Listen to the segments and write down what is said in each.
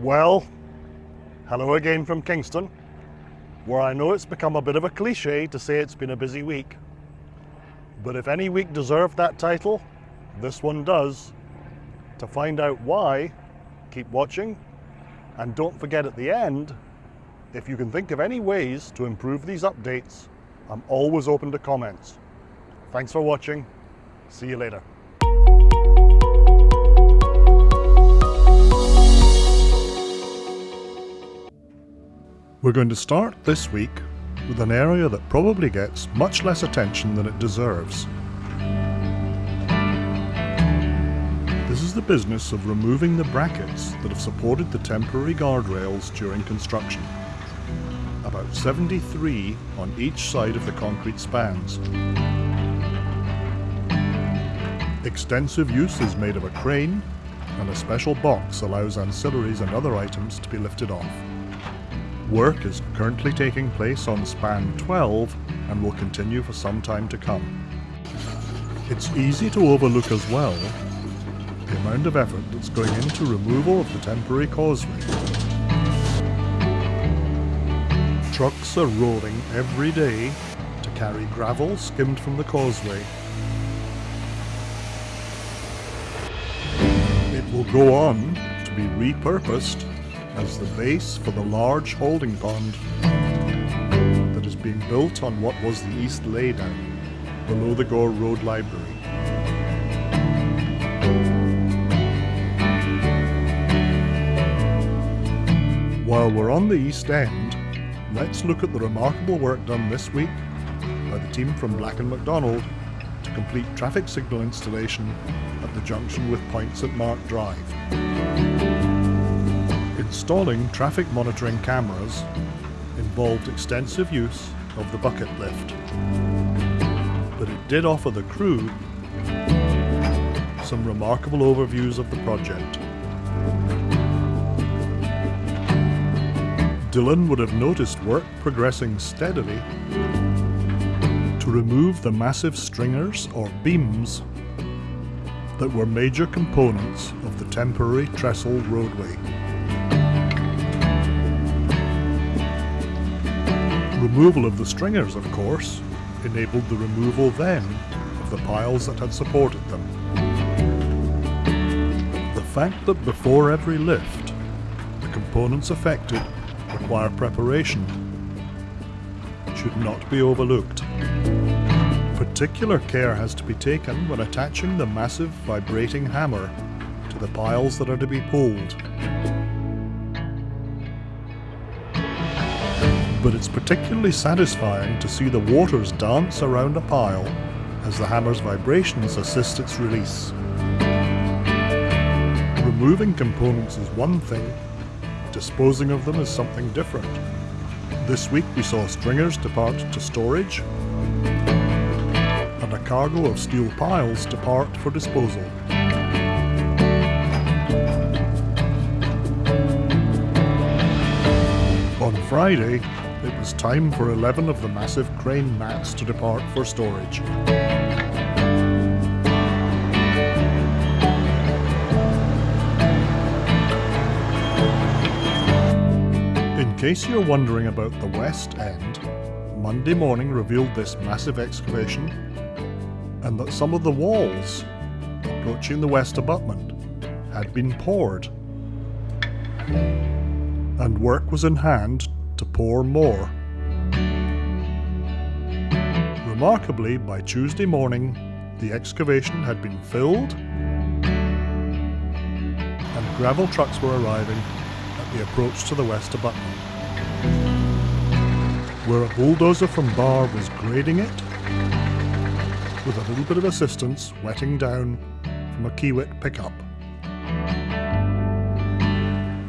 Well, hello again from Kingston, where I know it's become a bit of a cliche to say it's been a busy week. But if any week deserved that title, this one does. To find out why, keep watching, and don't forget at the end, if you can think of any ways to improve these updates, I'm always open to comments. Thanks for watching. See you later. We're going to start this week with an area that probably gets much less attention than it deserves. This is the business of removing the brackets that have supported the temporary guardrails during construction. About 73 on each side of the concrete spans. Extensive use is made of a crane and a special box allows ancillaries and other items to be lifted off. Work is currently taking place on span 12 and will continue for some time to come. It's easy to overlook as well the amount of effort that's going into removal of the temporary causeway. Trucks are rolling every day to carry gravel skimmed from the causeway. It will go on to be repurposed as the base for the large holding pond that is being built on what was the East Laydown, below the Gore Road Library. While we're on the East End, let's look at the remarkable work done this week by the team from Black & McDonald to complete traffic signal installation at the junction with Point St Mark Drive. Installing traffic monitoring cameras involved extensive use of the bucket lift, but it did offer the crew some remarkable overviews of the project. Dylan would have noticed work progressing steadily to remove the massive stringers or beams that were major components of the temporary trestle roadway. Removal of the stringers, of course, enabled the removal then of the piles that had supported them. The fact that before every lift, the components affected require preparation should not be overlooked. Particular care has to be taken when attaching the massive vibrating hammer to the piles that are to be pulled. But it's particularly satisfying to see the waters dance around a pile as the hammer's vibrations assist its release. Removing components is one thing, disposing of them is something different. This week we saw stringers depart to storage, and a cargo of steel piles depart for disposal. On Friday, it was time for 11 of the massive crane mats to depart for storage. In case you're wondering about the West End, Monday morning revealed this massive excavation and that some of the walls approaching the west abutment had been poured. And work was in hand to pour more. Remarkably, by Tuesday morning, the excavation had been filled and gravel trucks were arriving at the approach to the west abutment. Where a bulldozer from Bar was grading it, with a little bit of assistance wetting down from a Kiewit pickup.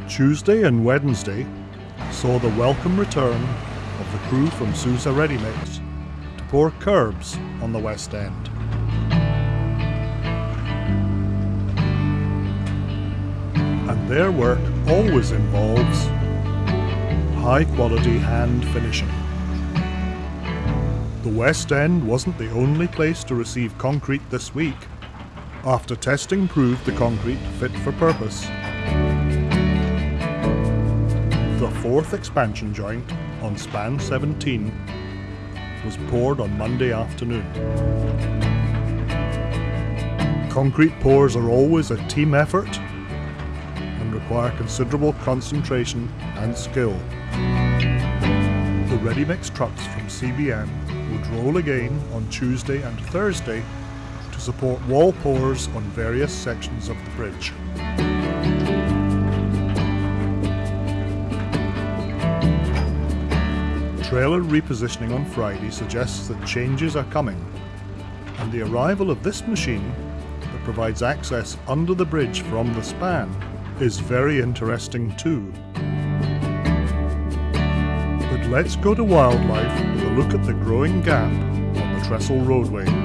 Tuesday and Wednesday saw the welcome return of the crew from Sousa Ready Mix to pour curbs on the West End. And their work always involves high quality hand finishing. The West End wasn't the only place to receive concrete this week. After testing proved the concrete fit for purpose, fourth expansion joint on span 17 was poured on Monday afternoon. Concrete pours are always a team effort and require considerable concentration and skill. The ready mix trucks from CBM would roll again on Tuesday and Thursday to support wall pours on various sections of the bridge. Trailer repositioning on Friday suggests that changes are coming, and the arrival of this machine that provides access under the bridge from the span is very interesting too. But let's go to wildlife with a look at the growing gap on the trestle roadway.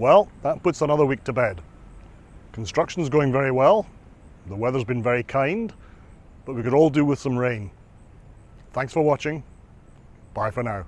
Well, that puts another week to bed. Construction's going very well, the weather's been very kind, but we could all do with some rain. Thanks for watching. Bye for now.